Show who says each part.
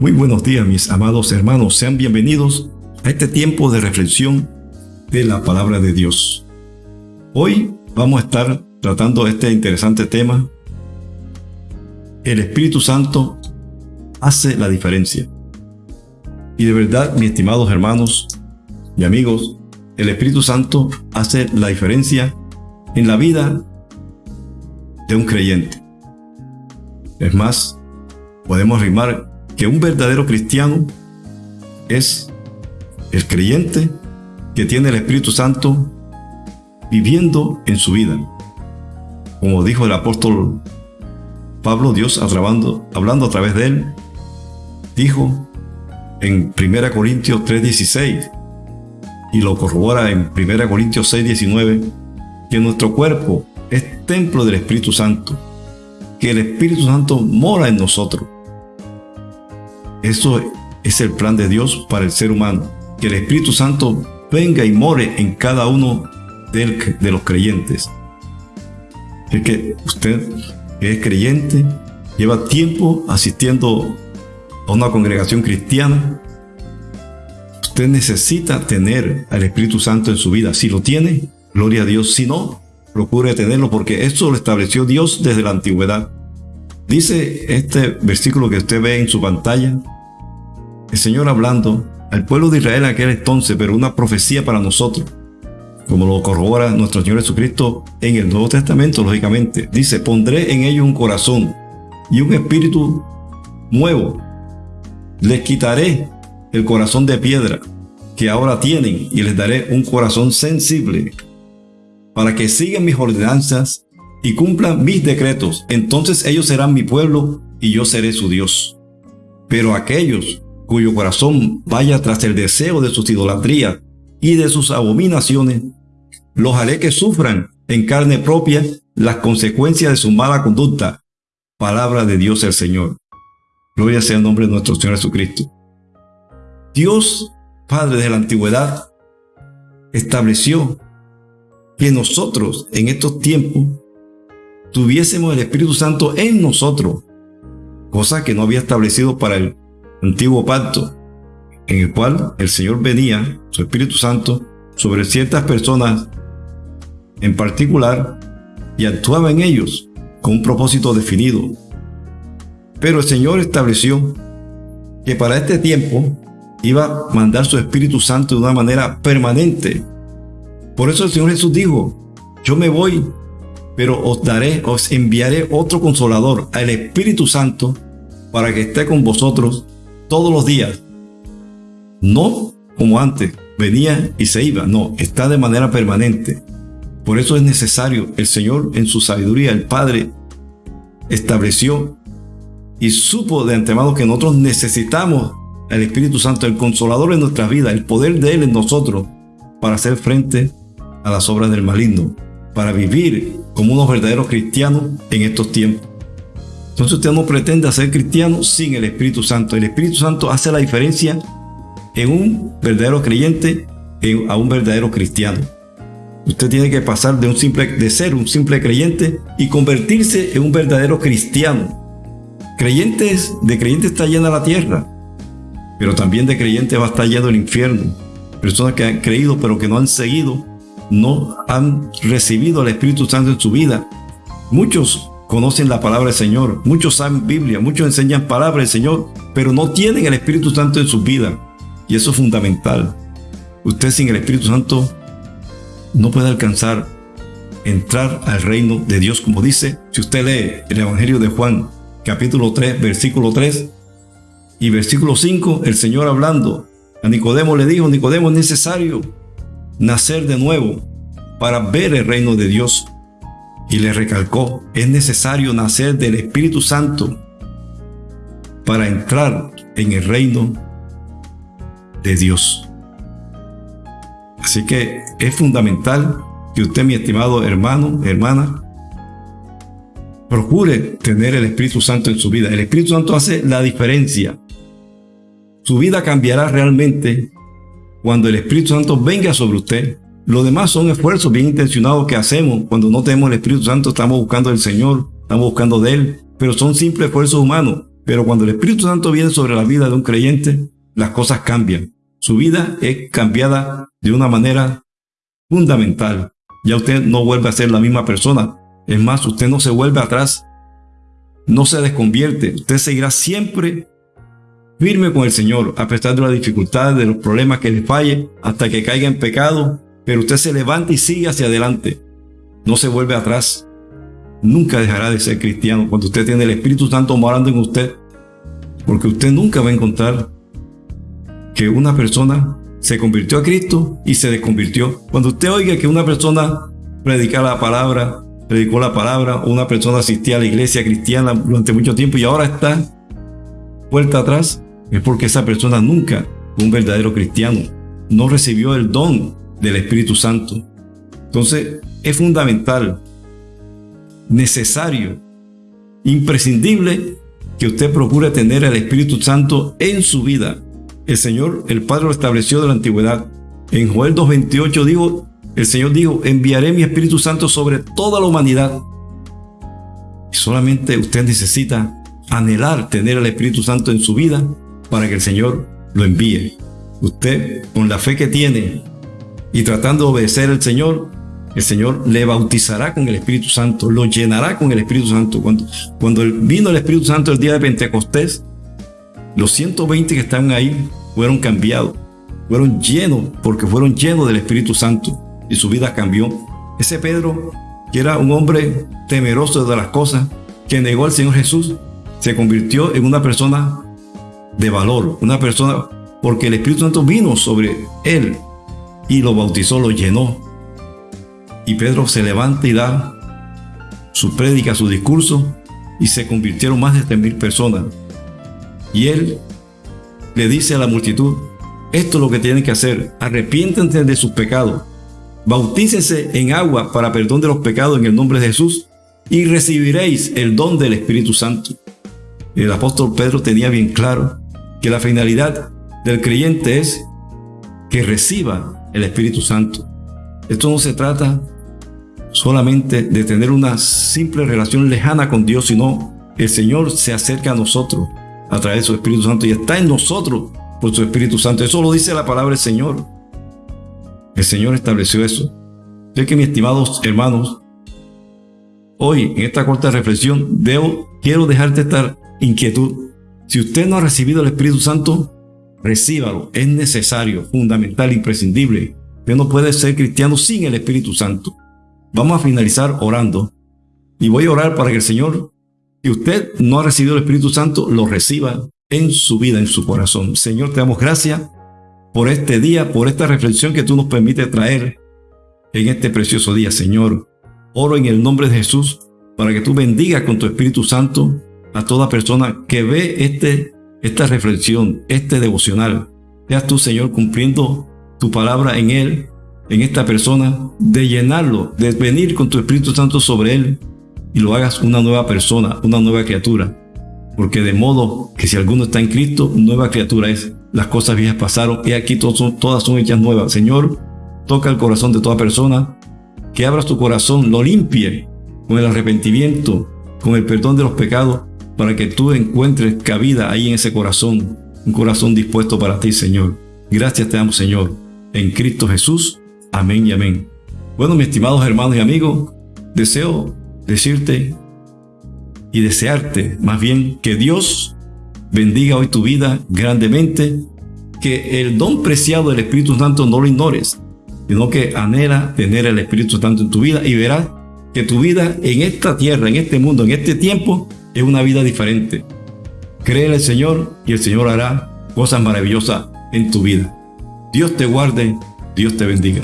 Speaker 1: Muy buenos días mis amados hermanos, sean bienvenidos a este tiempo de reflexión de la palabra de Dios. Hoy vamos a estar tratando este interesante tema. El Espíritu Santo hace la diferencia. Y de verdad, mis estimados hermanos y amigos, el Espíritu Santo hace la diferencia en la vida de un creyente. Es más, podemos rimar que un verdadero cristiano es el creyente que tiene el Espíritu Santo viviendo en su vida. Como dijo el apóstol Pablo, Dios hablando, hablando a través de él, dijo en 1 Corintios 3:16 y lo corrobora en 1 Corintios 6:19 que nuestro cuerpo es templo del Espíritu Santo, que el Espíritu Santo mora en nosotros. Eso es el plan de Dios para el ser humano, que el Espíritu Santo venga y more en cada uno de, los creyentes. Es que usted que es creyente, lleva tiempo asistiendo a una congregación cristiana, usted necesita tener al Espíritu Santo en su vida. Si lo tiene, gloria a Dios. Si no, procure tenerlo porque esto lo estableció Dios desde la antigüedad. Dice este versículo que usted ve en su pantalla, el Señor hablando al pueblo de Israel en aquel entonces, pero una profecía para nosotros, como lo corrobora nuestro Señor Jesucristo en el Nuevo Testamento, lógicamente. Dice, pondré en ellos un corazón y un espíritu nuevo. Les quitaré el corazón de piedra que ahora tienen y les daré un corazón sensible para que sigan mis ordenanzas y cumplan mis decretos, entonces ellos serán mi pueblo y yo seré su Dios. Pero aquellos cuyo corazón vaya tras el deseo de sus idolatrías y de sus abominaciones, los haré que sufran en carne propia las consecuencias de su mala conducta. Palabra de Dios el Señor. Gloria sea el nombre de nuestro Señor Jesucristo. Dios, Padre de la antigüedad, estableció que nosotros en estos tiempos tuviésemos el Espíritu Santo en nosotros, cosa que no había establecido para el antiguo pacto, en el cual el Señor venía, su Espíritu Santo, sobre ciertas personas en particular y actuaba en ellos con un propósito definido. Pero el Señor estableció que para este tiempo iba a mandar su Espíritu Santo de una manera permanente. Por eso el Señor Jesús dijo, yo me voy pero os daré, os enviaré otro consolador, al Espíritu Santo, para que esté con vosotros todos los días. No como antes, venía y se iba, no, está de manera permanente. Por eso es necesario, el Señor en su sabiduría, el Padre, estableció y supo de antemano que nosotros necesitamos al Espíritu Santo, el consolador en nuestras vidas, el poder de Él en nosotros, para hacer frente a las obras del maligno para vivir como unos verdaderos cristianos en estos tiempos. Entonces usted no pretende ser cristiano sin el Espíritu Santo. El Espíritu Santo hace la diferencia en un verdadero creyente a un verdadero cristiano. Usted tiene que pasar de, un simple, de ser un simple creyente y convertirse en un verdadero cristiano. Creyentes, de creyentes está llena la tierra, pero también de creyentes va a estar lleno el infierno. Personas que han creído pero que no han seguido no han recibido al Espíritu Santo en su vida. Muchos conocen la palabra del Señor, muchos saben Biblia, muchos enseñan palabra del Señor, pero no tienen el Espíritu Santo en su vida. Y eso es fundamental. Usted sin el Espíritu Santo no puede alcanzar entrar al reino de Dios, como dice, si usted lee el Evangelio de Juan, capítulo 3, versículo 3 y versículo 5, el Señor hablando a Nicodemo le dijo, Nicodemo es necesario nacer de nuevo para ver el reino de Dios. Y le recalcó, es necesario nacer del Espíritu Santo para entrar en el reino de Dios. Así que es fundamental que usted, mi estimado hermano, hermana, procure tener el Espíritu Santo en su vida. El Espíritu Santo hace la diferencia. Su vida cambiará realmente cuando el Espíritu Santo venga sobre usted. Lo demás son esfuerzos bien intencionados que hacemos. Cuando no tenemos el Espíritu Santo, estamos buscando del Señor, estamos buscando de Él, pero son simples esfuerzos humanos. Pero cuando el Espíritu Santo viene sobre la vida de un creyente, las cosas cambian. Su vida es cambiada de una manera fundamental. Ya usted no vuelve a ser la misma persona. Es más, usted no se vuelve atrás. No se desconvierte. Usted seguirá siempre firme con el Señor, a pesar de las dificultades, de los problemas que le falle, hasta que caiga en pecado. Pero usted se levanta y sigue hacia adelante. No se vuelve atrás. Nunca dejará de ser cristiano cuando usted tiene el Espíritu Santo morando en usted. Porque usted nunca va a encontrar que una persona se convirtió a Cristo y se desconvirtió. Cuando usted oiga que una persona predica la palabra, predicó la palabra, una persona asistía a la iglesia cristiana durante mucho tiempo y ahora está vuelta atrás, es porque esa persona nunca un verdadero cristiano, no recibió el don del Espíritu Santo. Entonces es fundamental, necesario, imprescindible que usted procure tener el Espíritu Santo en su vida el Señor, el Padre lo estableció de la antigüedad. En Joel 2.28 dijo, el Señor dijo, enviaré mi Espíritu Santo sobre toda la humanidad. Solamente usted necesita anhelar tener el Espíritu Santo en su vida para que el Señor lo envíe. Usted, con la fe que tiene y tratando de obedecer al Señor, el Señor le bautizará con el Espíritu Santo, lo llenará con el Espíritu Santo. Cuando, cuando vino el Espíritu Santo el día de Pentecostés, los 120 que estaban ahí fueron cambiados, fueron llenos, porque fueron llenos del Espíritu Santo y su vida cambió. Ese Pedro, que era un hombre temeroso de las cosas, que negó al Señor Jesús, se convirtió en una persona de valor, una persona porque el Espíritu Santo vino sobre él y lo bautizó, lo llenó. Y Pedro se levanta y da su prédica, su discurso, y se convirtieron más de mil personas. Y él le dice a la multitud, esto es lo que tienen que hacer, arrepiéntense de sus pecados, bautícense en agua para perdón de los pecados en el nombre de Jesús y recibiréis el don del Espíritu Santo. El apóstol Pedro tenía bien claro que la finalidad del creyente es que reciba el Espíritu Santo. Esto no se trata solamente de tener una simple relación lejana con Dios, sino el Señor se acerca a nosotros a través de su Espíritu Santo y está en nosotros por su Espíritu Santo. Eso lo dice la palabra del Señor. El Señor estableció eso. Sé que mis estimados hermanos, hoy en esta corta reflexión quiero dejarte esta inquietud. Si usted no ha recibido el Espíritu Santo, recíbalo. Es necesario, fundamental, imprescindible. Usted no puede ser cristiano sin el Espíritu Santo. Vamos a finalizar orando. Y voy a orar para que el Señor y usted no ha recibido el Espíritu Santo, lo reciba en su vida, en su corazón. Señor, te damos gracias por este día, por esta reflexión que tú nos permites traer en este precioso día, Señor. Oro en el nombre de Jesús para que tú bendigas con tu Espíritu Santo a toda persona que ve este, esta reflexión, este devocional. Seas tú, Señor, cumpliendo tu palabra en él, en esta persona, de llenarlo, de venir con tu Espíritu Santo sobre él y lo hagas una nueva persona, una nueva criatura. Porque de modo que si alguno está en Cristo, nueva criatura es. Las cosas viejas pasaron y aquí todas son, todas son hechas nuevas. Señor, toca el corazón de toda persona, que abras tu corazón, lo limpie con el arrepentimiento, con el perdón de los pecados, para que tú encuentres cabida ahí en ese corazón, un corazón dispuesto para ti, Señor. Gracias te damos, Señor, en Cristo Jesús. Amén y amén. Bueno, mis estimados hermanos y amigos, deseo decirte y desearte más bien que Dios bendiga hoy tu vida grandemente, que el don preciado del Espíritu Santo no lo ignores, sino que anhela tener el Espíritu Santo en tu vida y verás que tu vida en esta tierra, en este mundo, en este tiempo, es una vida diferente. Cree en el Señor y el Señor hará cosas maravillosas en tu vida. Dios te guarde, Dios te bendiga.